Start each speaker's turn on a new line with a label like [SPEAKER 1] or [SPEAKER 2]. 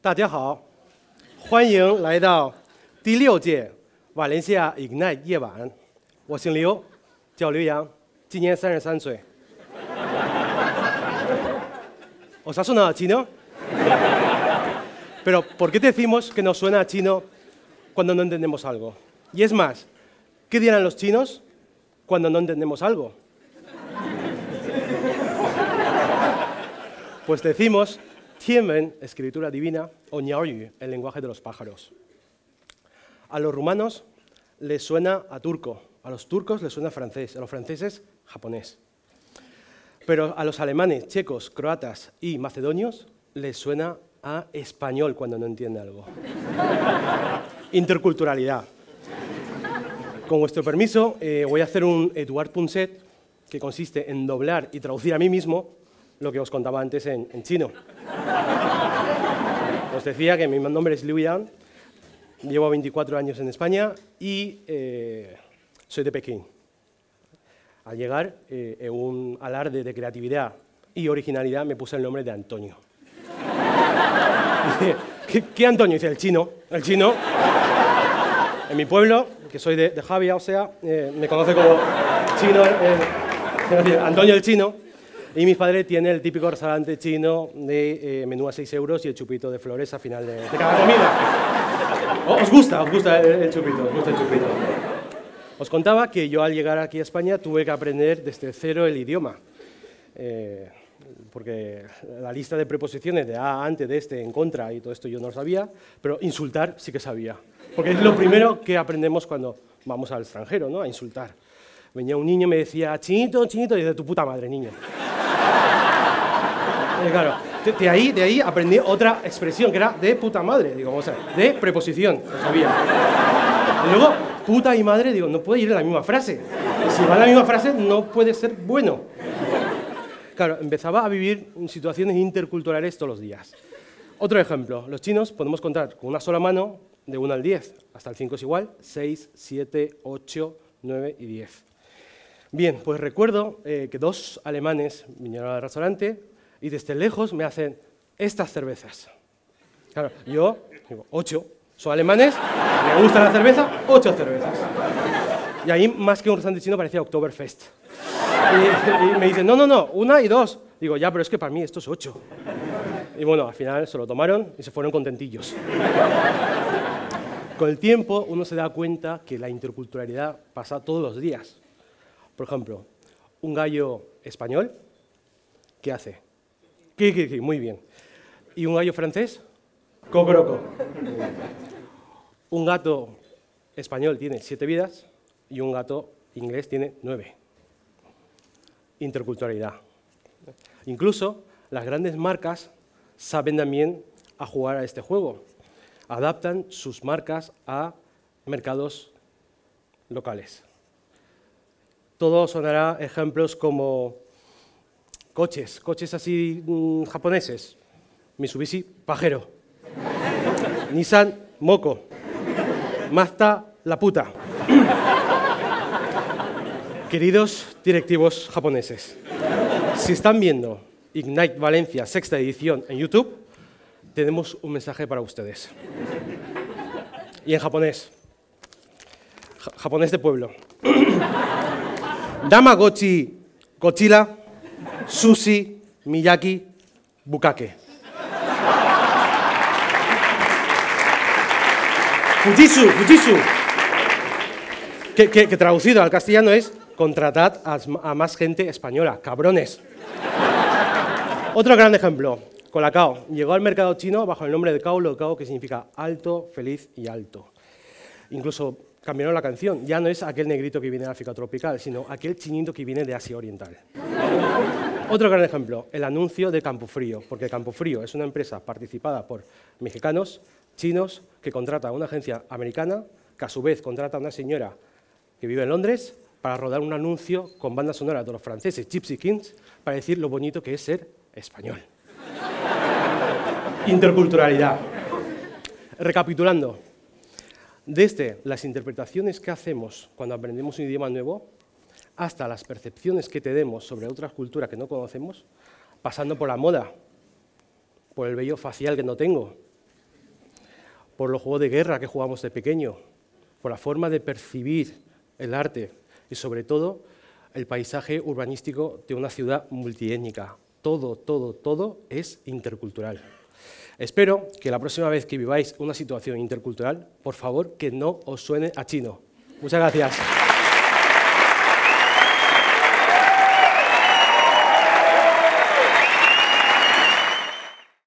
[SPEAKER 1] 大家好，欢迎来到第六届瓦伦西亚 Ignite 夜晚。我姓刘，叫刘洋，今年三十三岁。Osasuna chino. Pero ¿por qué decimos que nos suena a chino cuando no entendemos algo? Y es más, ¿qué dirán los chinos cuando no entendemos algo? Pues decimos Tianwen, escritura divina, o Niaoyu, el lenguaje de los pájaros. A los rumanos les suena a turco, a los turcos les suena a francés, a los franceses japonés. Pero a los alemanes, checos, croatas y macedonios les suena a español cuando no entiende algo. Interculturalidad. Con vuestro permiso, eh, voy a hacer un Eduard Punset que consiste en doblar y traducir a mí mismo lo que os contaba antes en, chino. Os decía que mi nombre es Liu Yang, llevo 24 años en España y eh, soy de Pekín. Al llegar, eh, en un alarde de creatividad y originalidad, me puse el nombre de Antonio. ¿qué, Antonio? Dice, el chino. El chino. En mi pueblo, que soy de, de Javia, o sea, eh, me conoce como chino, Antonio el chino. Y mi padre tiene el típico restaurante chino de eh, menú a 6 euros y el chupito de flores a final de, cada comida. ¿Os gusta? ¿Os gusta el, chupito? ¿Os gusta el chupito? Os contaba que yo al llegar aquí a España tuve que aprender desde cero el idioma. Eh, porque la lista de preposiciones de a, ante, de este, en contra y todo esto yo no lo sabía, pero insultar sí que sabía. Porque es lo primero que aprendemos cuando vamos al extranjero, ¿no? A insultar. Venía un niño y me decía, chinito, chinito, y de tu puta madre, niño. Y claro, de, ahí, de ahí aprendí otra expresión que era de puta madre, digo, o sea, de preposición, lo sabía. Y luego, puta y madre, digo, no puede ir en la misma frase. Si va en la misma frase, no puede ser bueno. Claro, empezaba a vivir situaciones interculturales todos los días. Otro ejemplo, los chinos podemos contar con una sola mano de 1 al 10, hasta el 5 es igual, 6, 7, 8, 9 y 10. Bien, pues recuerdo eh, que dos alemanes vinieron al restaurante y desde lejos me hacen estas cervezas. Claro, yo digo, ocho. Son alemanes, me gusta la cerveza, ocho cervezas. Y ahí, más que un restaurante chino, parecía Oktoberfest. Y, y, me dicen, no, no, no, una y dos. Digo, ya, pero es que para mí esto es ocho. Y bueno, al final se lo tomaron y se fueron contentillos. Con el tiempo uno se da cuenta que la interculturalidad pasa todos los días. Por ejemplo, un gallo español, ¿qué hace? Muy bien. ¿Y un gallo francés? Cocoroco. Un gato español tiene siete vidas y un gato inglés tiene nueve. Interculturalidad. Incluso las grandes marcas saben también a jugar a este juego. Adaptan sus marcas a mercados locales. Todo sonará ejemplos como Coches, coches así mm, japoneses. Mitsubishi, pajero. Nissan, moco. Mazda, la puta. Queridos directivos japoneses, si están viendo Ignite Valencia sexta edición en YouTube, tenemos un mensaje para ustedes. Y en japonés. japonés de pueblo. Damagochi Gochila sushi, miyaki, bukake. Fujitsu, Fujitsu. Que, traducido al castellano es contratad a, más gente española, cabrones. Otro gran ejemplo, Colacao. Llegó al mercado chino bajo el nombre de Cao Cao, que significa alto, feliz y alto. Incluso cambiaron la canción. Ya no es aquel negrito que viene de África tropical, sino aquel chinito que viene de Asia Oriental. Otro gran ejemplo, el anuncio de Campofrío, porque Campofrío es una empresa participada por mexicanos, chinos, que contrata a una agencia americana, que a su vez contrata a una señora que vive en Londres para rodar un anuncio con banda sonora de los franceses Gypsy Kings para decir lo bonito que es ser español. Interculturalidad. Recapitulando, desde las interpretaciones que hacemos cuando aprendemos un idioma nuevo, hasta las percepciones que tenemos sobre otras culturas que no conocemos, pasando por la moda, por el vello facial que no tengo, por los juegos de guerra que jugamos de pequeño, por la forma de percibir el arte y sobre todo el paisaje urbanístico de una ciudad multiétnica. Todo, todo, todo es intercultural. Espero que la próxima vez que viváis una situación intercultural, por favor, que no os suene a chino. Muchas gracias.